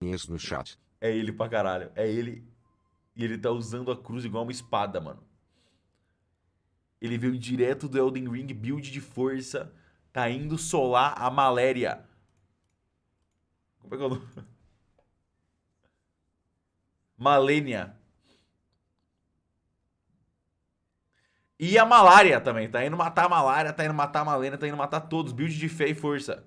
Inês no chat. É ele pra caralho. É ele. E ele tá usando a cruz igual uma espada, mano. Ele veio direto do Elden Ring, build de força. Tá indo solar a maléria. Como é que é o nome? Malênia. E a malária também. Tá indo matar a malária, tá indo matar a malênia, tá indo matar todos. Build de fé e força.